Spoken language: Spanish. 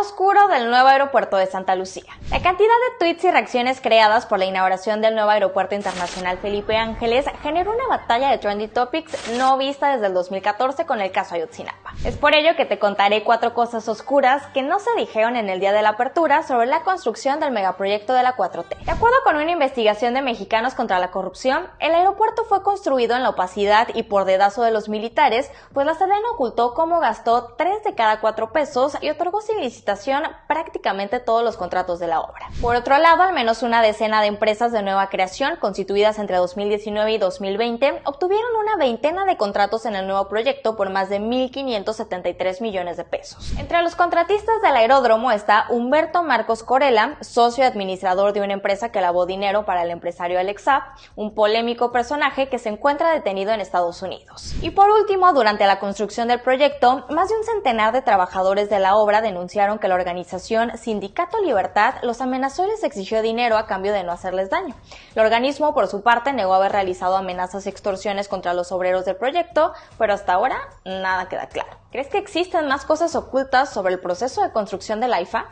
oscuro del nuevo aeropuerto de Santa Lucía. La cantidad de tweets y reacciones creadas por la inauguración del nuevo aeropuerto internacional Felipe Ángeles generó una batalla de trendy topics no vista desde el 2014 con el caso Ayotzinapa. Es por ello que te contaré cuatro cosas oscuras que no se dijeron en el día de la apertura sobre la construcción del megaproyecto de la 4T. De acuerdo con una investigación de Mexicanos contra la Corrupción, el aeropuerto fue construido en la opacidad y por dedazo de los militares, pues la Sedena ocultó cómo gastó 3 de cada 4 pesos y otorgó sin licitación prácticamente todos los contratos de la obra. Por otro lado, al menos una decena de empresas de nueva creación, constituidas entre 2019 y 2020, obtuvieron una veintena de contratos en el nuevo proyecto por más de 1.573 millones de pesos. Entre los contratistas del aeródromo está Humberto Marcos Corella, socio administrador de una empresa que lavó dinero para el empresario Alexa, un polémico personaje que se encuentra detenido en Estados Unidos. Y por último, durante la construcción del proyecto, más de un centenar de trabajadores de la obra denunciaron que la organización Sindicato Libertad los amenazó y les exigió dinero a cambio de no hacerles daño. El organismo, por su parte, negó haber realizado amenazas y extorsiones contra los obreros del proyecto, pero hasta ahora nada queda claro. ¿Crees que existen más cosas ocultas sobre el proceso de construcción del AIFA?